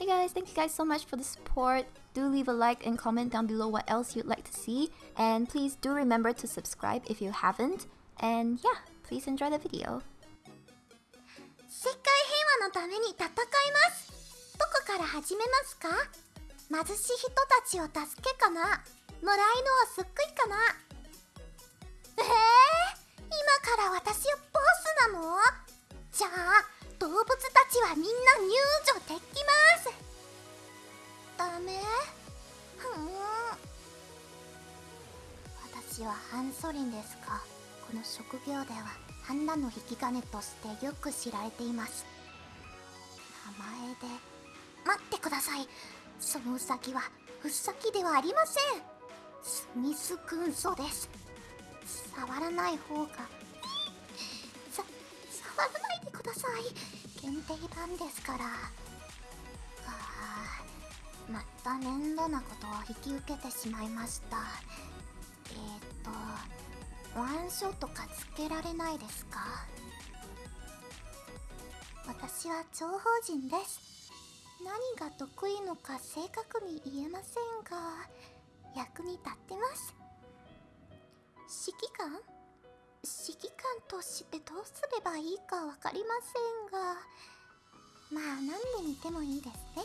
Hey guys, thank you guys so much for the support. Do leave a like and comment down below what else you'd like to see. And please do remember to subscribe if you haven't. And yeah, please enjoy the video. 世界平和のために戦いますどこから始めますか貧しい人たちを助けかな野良犬を救いかなえー、今から私をボスなのじゃあ動物たちはみんな 私はハンソリンですか。この職業ではハンナの引き金としてよく知られています。名前で。待ってください。そのウサギはウサギではありません。スミス君ソです。触らない方が。さ触らないでください。限定版ですから。あー。また面倒なことを引き受けてしまいました。えー、とワンショットかつけられないですか？私は諜報人です。何が得意のか正確に言えませんが役に立ってます。指揮官？指揮官としてどうすればいいか分かりませんがまあ何で見てもいいですね。